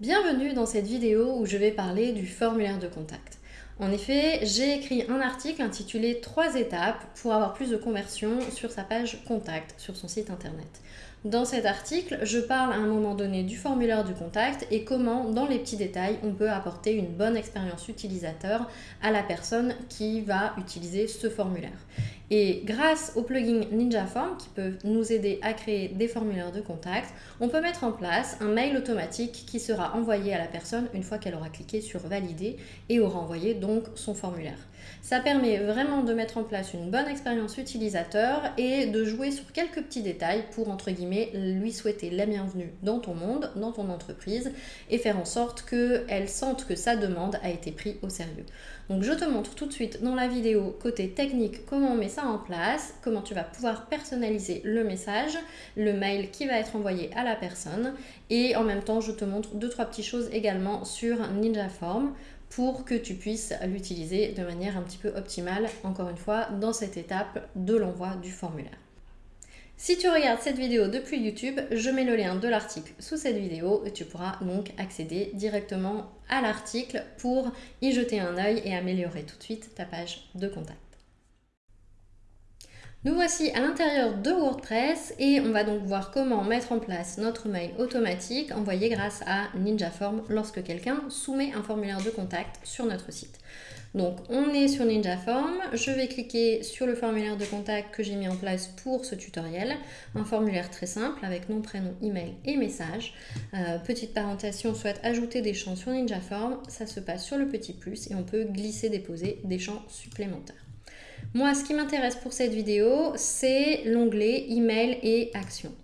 Bienvenue dans cette vidéo où je vais parler du formulaire de contact. En effet, j'ai écrit un article intitulé 3 étapes pour avoir plus de conversion sur sa page contact sur son site internet. Dans cet article, je parle à un moment donné du formulaire du contact et comment, dans les petits détails, on peut apporter une bonne expérience utilisateur à la personne qui va utiliser ce formulaire. Et grâce au plugin NinjaForm qui peut nous aider à créer des formulaires de contact, on peut mettre en place un mail automatique qui sera envoyé à la personne une fois qu'elle aura cliqué sur valider et aura envoyé donc son formulaire. Ça permet vraiment de mettre en place une bonne expérience utilisateur et de jouer sur quelques petits détails pour entre guillemets lui souhaiter la bienvenue dans ton monde, dans ton entreprise et faire en sorte qu'elle sente que sa demande a été prise au sérieux. Donc je te montre tout de suite dans la vidéo côté technique comment on met ça en place, comment tu vas pouvoir personnaliser le message, le mail qui va être envoyé à la personne et en même temps je te montre deux trois petites choses également sur NinjaForm pour que tu puisses l'utiliser de manière un petit peu optimale, encore une fois, dans cette étape de l'envoi du formulaire. Si tu regardes cette vidéo depuis YouTube, je mets le lien de l'article sous cette vidéo et tu pourras donc accéder directement à l'article pour y jeter un œil et améliorer tout de suite ta page de contact. Nous voici à l'intérieur de WordPress et on va donc voir comment mettre en place notre mail automatique envoyé grâce à NinjaForm lorsque quelqu'un soumet un formulaire de contact sur notre site. Donc on est sur NinjaForm, je vais cliquer sur le formulaire de contact que j'ai mis en place pour ce tutoriel, un formulaire très simple avec nom, prénom, email et message. Euh, petite parenthèse, si on souhaite ajouter des champs sur NinjaForm, ça se passe sur le petit plus et on peut glisser, déposer des champs supplémentaires. Moi, ce qui m'intéresse pour cette vidéo, c'est l'onglet Email et Actions.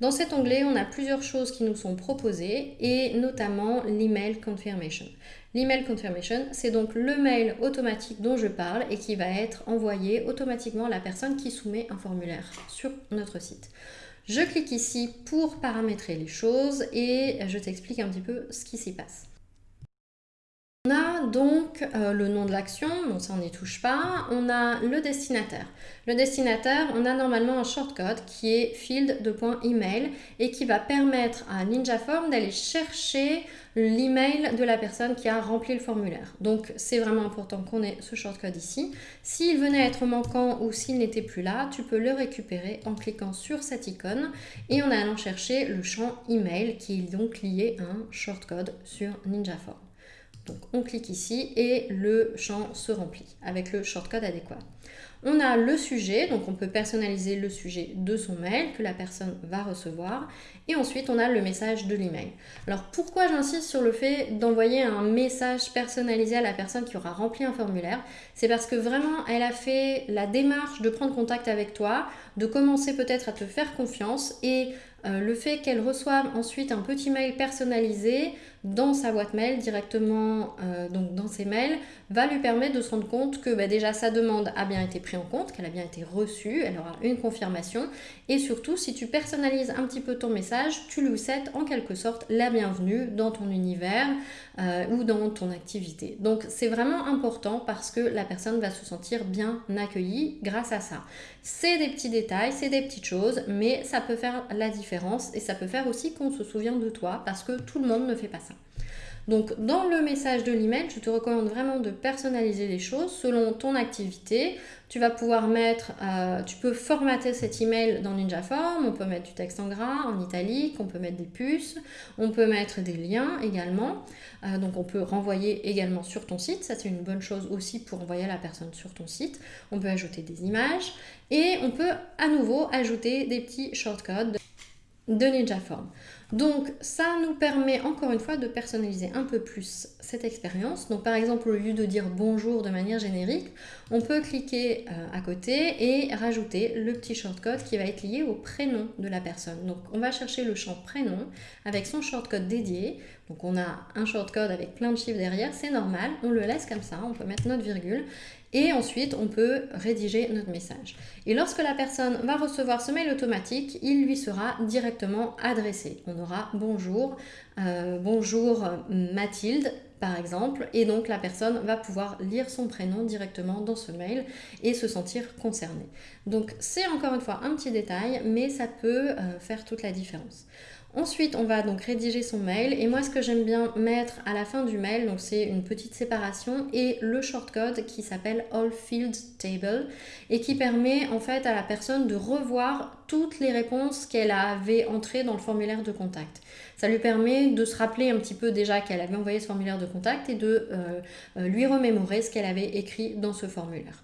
Dans cet onglet, on a plusieurs choses qui nous sont proposées et notamment l'email confirmation. L'email confirmation, c'est donc le mail automatique dont je parle et qui va être envoyé automatiquement à la personne qui soumet un formulaire sur notre site. Je clique ici pour paramétrer les choses et je t'explique un petit peu ce qui s'y passe. On a donc euh, le nom de l'action, bon ça on n'y touche pas, on a le destinataire. Le destinataire, on a normalement un shortcode qui est field de email et qui va permettre à NinjaForm d'aller chercher l'email de la personne qui a rempli le formulaire. Donc c'est vraiment important qu'on ait ce shortcode ici. S'il venait à être manquant ou s'il n'était plus là, tu peux le récupérer en cliquant sur cette icône et en allant chercher le champ email qui est donc lié à un shortcode sur NinjaForm. Donc on clique ici et le champ se remplit avec le shortcode adéquat. On a le sujet, donc on peut personnaliser le sujet de son mail que la personne va recevoir. Et ensuite, on a le message de l'email. Alors pourquoi j'insiste sur le fait d'envoyer un message personnalisé à la personne qui aura rempli un formulaire? C'est parce que vraiment, elle a fait la démarche de prendre contact avec toi, de commencer peut-être à te faire confiance et euh, le fait qu'elle reçoive ensuite un petit mail personnalisé dans sa boîte mail directement euh, donc dans ses mails va lui permettre de se rendre compte que bah, déjà sa demande a bien été prise en compte, qu'elle a bien été reçue, elle aura une confirmation et surtout si tu personnalises un petit peu ton message, tu lui souhaites en quelque sorte la bienvenue dans ton univers euh, ou dans ton activité. Donc c'est vraiment important parce que la personne va se sentir bien accueillie grâce à ça. C'est des petits détails, c'est des petites choses, mais ça peut faire la différence et ça peut faire aussi qu'on se souvient de toi parce que tout le monde ne fait pas ça. Donc dans le message de l'email, je te recommande vraiment de personnaliser les choses selon ton activité. Tu vas pouvoir mettre, euh, tu peux formater cet email dans NinjaForm, on peut mettre du texte en gras, en italique, on peut mettre des puces, on peut mettre des liens également. Euh, donc on peut renvoyer également sur ton site, ça c'est une bonne chose aussi pour envoyer la personne sur ton site. On peut ajouter des images et on peut à nouveau ajouter des petits shortcodes de NinjaForm. Donc ça nous permet encore une fois de personnaliser un peu plus cette expérience. Donc par exemple au lieu de dire bonjour de manière générique, on peut cliquer euh, à côté et rajouter le petit shortcode qui va être lié au prénom de la personne. Donc on va chercher le champ prénom avec son shortcode dédié. Donc on a un shortcode avec plein de chiffres derrière, c'est normal, on le laisse comme ça, on peut mettre notre virgule et ensuite, on peut rédiger notre message. Et lorsque la personne va recevoir ce mail automatique, il lui sera directement adressé. Bonjour, euh, bonjour Mathilde, par exemple, et donc la personne va pouvoir lire son prénom directement dans ce mail et se sentir concernée. Donc c'est encore une fois un petit détail, mais ça peut euh, faire toute la différence. Ensuite, on va donc rédiger son mail et moi ce que j'aime bien mettre à la fin du mail, donc c'est une petite séparation et le shortcode qui s'appelle All Field Table et qui permet en fait à la personne de revoir toutes les réponses qu'elle avait entrées dans le formulaire de contact. Ça lui permet de se rappeler un petit peu déjà qu'elle avait envoyé ce formulaire de contact et de euh, euh, lui remémorer ce qu'elle avait écrit dans ce formulaire.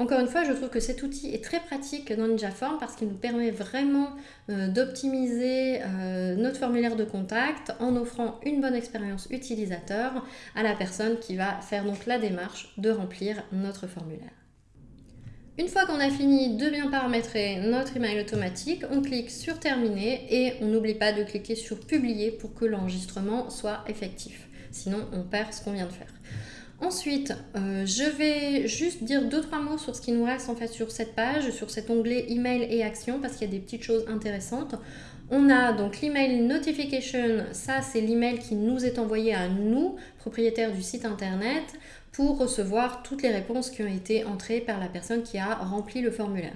Encore une fois, je trouve que cet outil est très pratique dans NinjaForm parce qu'il nous permet vraiment euh, d'optimiser euh, notre formulaire de contact en offrant une bonne expérience utilisateur à la personne qui va faire donc la démarche de remplir notre formulaire. Une fois qu'on a fini de bien paramétrer notre email automatique, on clique sur terminer et on n'oublie pas de cliquer sur publier pour que l'enregistrement soit effectif. Sinon, on perd ce qu'on vient de faire. Ensuite, euh, je vais juste dire deux trois mots sur ce qui nous reste en fait sur cette page, sur cet onglet email et action parce qu'il y a des petites choses intéressantes. On a donc l'email notification, ça c'est l'email qui nous est envoyé à nous, propriétaires du site internet, pour recevoir toutes les réponses qui ont été entrées par la personne qui a rempli le formulaire.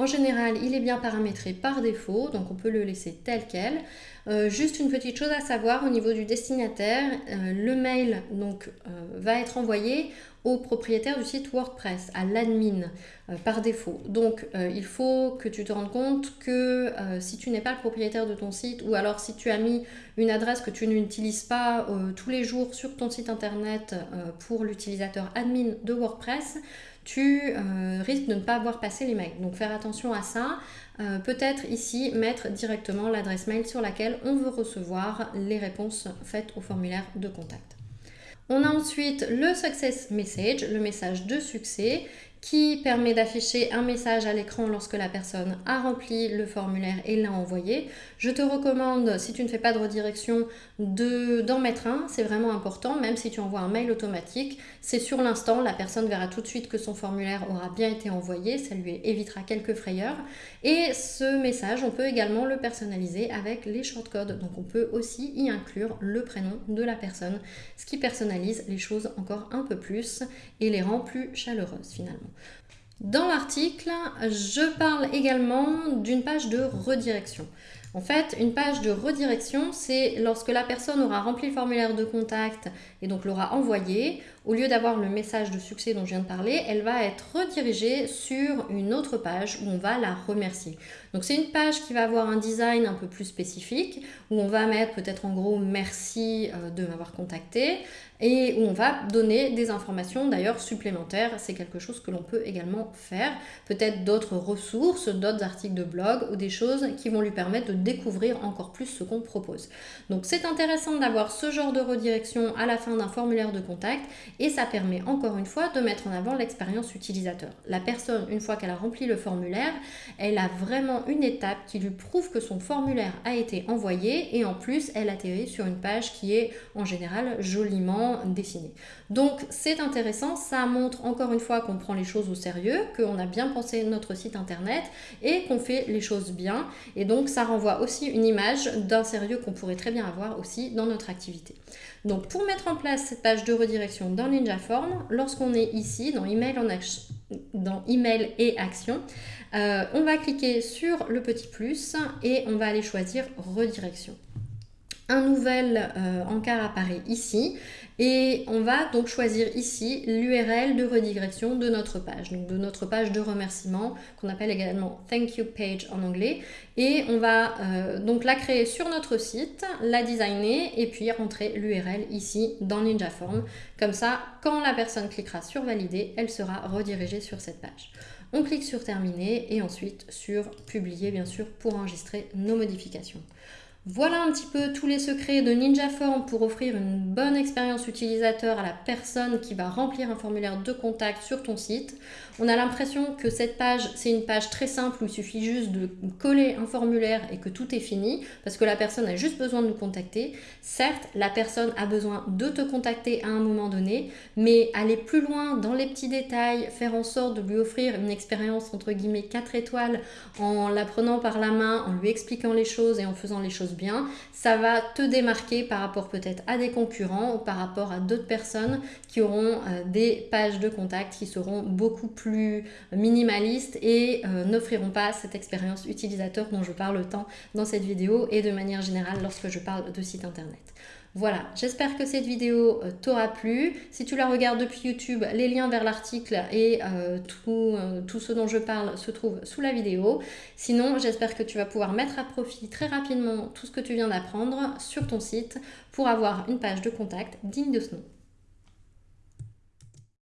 En général, il est bien paramétré par défaut, donc on peut le laisser tel quel. Euh, juste une petite chose à savoir au niveau du destinataire, euh, le mail donc, euh, va être envoyé au propriétaire du site WordPress, à l'admin par défaut. Donc il faut que tu te rendes compte que si tu n'es pas le propriétaire de ton site ou alors si tu as mis une adresse que tu n'utilises pas tous les jours sur ton site internet pour l'utilisateur admin de WordPress, tu euh, risques de ne pas avoir passé les mails. Donc faire attention à ça. Euh, peut-être ici mettre directement l'adresse mail sur laquelle on veut recevoir les réponses faites au formulaire de contact. On a ensuite le Success Message, le message de succès, qui permet d'afficher un message à l'écran lorsque la personne a rempli le formulaire et l'a envoyé. Je te recommande, si tu ne fais pas de redirection, d'en mettre un. C'est vraiment important, même si tu envoies un mail automatique. C'est sur l'instant, la personne verra tout de suite que son formulaire aura bien été envoyé. Ça lui évitera quelques frayeurs. Et ce message, on peut également le personnaliser avec les shortcodes. Donc on peut aussi y inclure le prénom de la personne, ce qui personnalise les choses encore un peu plus et les rend plus chaleureuses finalement. Dans l'article, je parle également d'une page de redirection. En fait, une page de redirection, c'est lorsque la personne aura rempli le formulaire de contact et donc l'aura envoyé, au lieu d'avoir le message de succès dont je viens de parler, elle va être redirigée sur une autre page où on va la remercier. Donc c'est une page qui va avoir un design un peu plus spécifique, où on va mettre peut-être en gros merci euh, de m'avoir contacté, et où on va donner des informations d'ailleurs supplémentaires. C'est quelque chose que l'on peut également faire. Peut-être d'autres ressources, d'autres articles de blog ou des choses qui vont lui permettre de découvrir encore plus ce qu'on propose. Donc c'est intéressant d'avoir ce genre de redirection à la fin d'un formulaire de contact et ça permet encore une fois de mettre en avant l'expérience utilisateur. La personne, une fois qu'elle a rempli le formulaire, elle a vraiment une étape qui lui prouve que son formulaire a été envoyé et en plus elle atterrit sur une page qui est en général joliment dessinée. Donc c'est intéressant, ça montre encore une fois qu'on prend les choses au sérieux, qu'on a bien pensé notre site internet et qu'on fait les choses bien et donc ça renvoie aussi une image d'un sérieux qu'on pourrait très bien avoir aussi dans notre activité. Donc pour mettre en place cette page de redirection dans NinjaForm, lorsqu'on est ici dans Email, et Action, euh, on va cliquer sur le petit plus et on va aller choisir Redirection. Un nouvel euh, encart apparaît ici et on va donc choisir ici l'URL de redirection de notre page, donc de notre page de remerciement qu'on appelle également Thank You Page en anglais. Et on va euh, donc la créer sur notre site, la designer et puis rentrer l'URL ici dans NinjaForm. Comme ça, quand la personne cliquera sur valider, elle sera redirigée sur cette page. On clique sur terminer et ensuite sur publier bien sûr pour enregistrer nos modifications. Voilà un petit peu tous les secrets de NinjaForm pour offrir une bonne expérience utilisateur à la personne qui va remplir un formulaire de contact sur ton site. On a l'impression que cette page, c'est une page très simple où il suffit juste de coller un formulaire et que tout est fini parce que la personne a juste besoin de nous contacter. Certes, la personne a besoin de te contacter à un moment donné, mais aller plus loin dans les petits détails, faire en sorte de lui offrir une expérience entre guillemets 4 étoiles en la prenant par la main, en lui expliquant les choses et en faisant les choses bien, ça va te démarquer par rapport peut-être à des concurrents ou par rapport à d'autres personnes qui auront euh, des pages de contact qui seront beaucoup plus minimalistes et euh, n'offriront pas cette expérience utilisateur dont je parle tant dans cette vidéo et de manière générale lorsque je parle de site internet. Voilà, j'espère que cette vidéo euh, t'aura plu. Si tu la regardes depuis YouTube, les liens vers l'article et euh, tout, euh, tout, ce dont je parle se trouvent sous la vidéo. Sinon, j'espère que tu vas pouvoir mettre à profit très rapidement tout ce que tu viens d'apprendre sur ton site pour avoir une page de contact digne de ce nom.